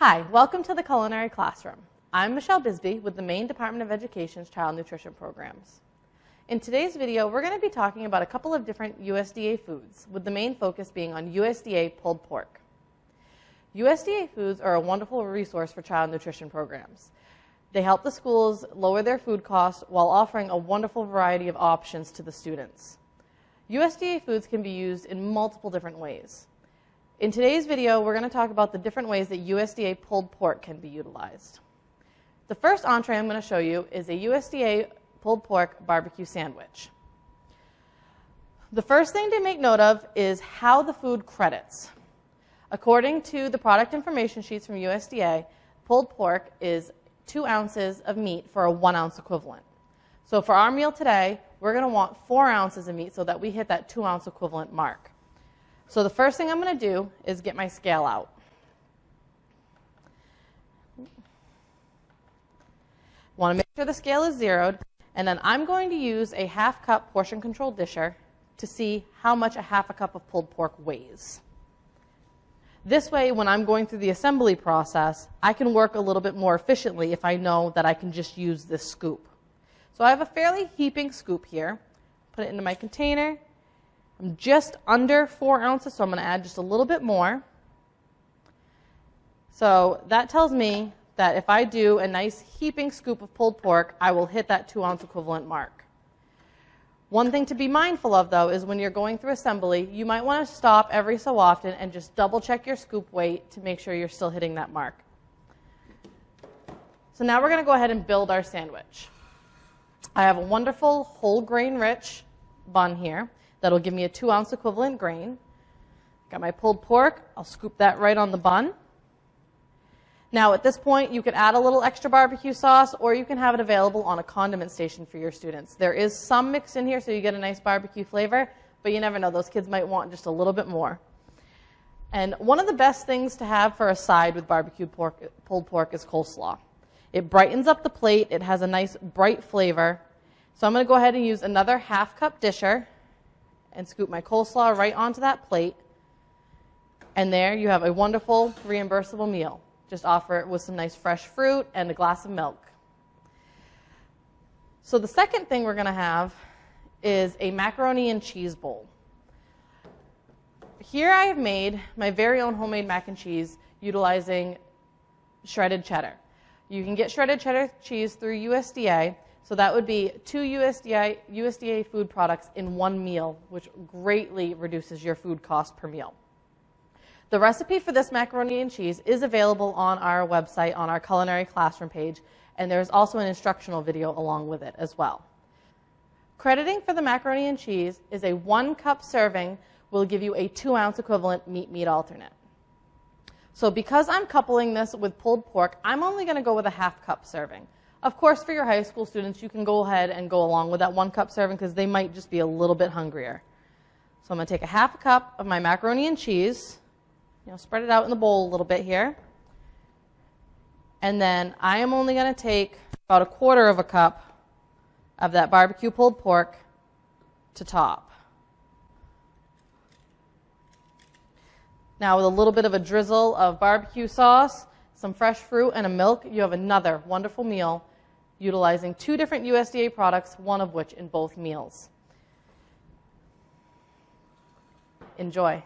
Hi, welcome to the Culinary Classroom. I'm Michelle Bisbee with the Maine Department of Education's Child Nutrition Programs. In today's video, we're going to be talking about a couple of different USDA foods, with the main focus being on USDA pulled pork. USDA foods are a wonderful resource for child nutrition programs. They help the schools lower their food costs while offering a wonderful variety of options to the students. USDA foods can be used in multiple different ways. In today's video, we're going to talk about the different ways that USDA pulled pork can be utilized. The first entree I'm going to show you is a USDA pulled pork barbecue sandwich. The first thing to make note of is how the food credits. According to the product information sheets from USDA, pulled pork is two ounces of meat for a one ounce equivalent. So for our meal today, we're going to want four ounces of meat so that we hit that two ounce equivalent mark. So the first thing I'm going to do is get my scale out. Want to make sure the scale is zeroed, and then I'm going to use a half cup portion control disher to see how much a half a cup of pulled pork weighs. This way, when I'm going through the assembly process, I can work a little bit more efficiently if I know that I can just use this scoop. So I have a fairly heaping scoop here. Put it into my container, I'm just under four ounces, so I'm going to add just a little bit more. So that tells me that if I do a nice heaping scoop of pulled pork, I will hit that two ounce equivalent mark. One thing to be mindful of, though, is when you're going through assembly, you might want to stop every so often and just double check your scoop weight to make sure you're still hitting that mark. So now we're going to go ahead and build our sandwich. I have a wonderful whole grain rich bun here. That'll give me a two ounce equivalent grain. Got my pulled pork. I'll scoop that right on the bun. Now, at this point, you could add a little extra barbecue sauce, or you can have it available on a condiment station for your students. There is some mix in here, so you get a nice barbecue flavor, but you never know. Those kids might want just a little bit more. And one of the best things to have for a side with barbecue pork, pulled pork is coleslaw. It brightens up the plate. It has a nice bright flavor. So I'm going to go ahead and use another half cup disher and scoop my coleslaw right onto that plate. And there you have a wonderful reimbursable meal. Just offer it with some nice fresh fruit and a glass of milk. So the second thing we're going to have is a macaroni and cheese bowl. Here I have made my very own homemade mac and cheese utilizing shredded cheddar. You can get shredded cheddar cheese through USDA, so that would be two USDA, USDA food products in one meal, which greatly reduces your food cost per meal. The recipe for this macaroni and cheese is available on our website on our culinary classroom page, and there's also an instructional video along with it as well. Crediting for the macaroni and cheese is a one cup serving will give you a two ounce equivalent meat meat alternate. So because I'm coupling this with pulled pork, I'm only going to go with a half cup serving. Of course, for your high school students, you can go ahead and go along with that one cup serving because they might just be a little bit hungrier. So I'm going to take a half a cup of my macaroni and cheese, you know, spread it out in the bowl a little bit here. And then I am only going to take about a quarter of a cup of that barbecue pulled pork to top. Now with a little bit of a drizzle of barbecue sauce, some fresh fruit, and a milk, you have another wonderful meal utilizing two different USDA products, one of which in both meals. Enjoy.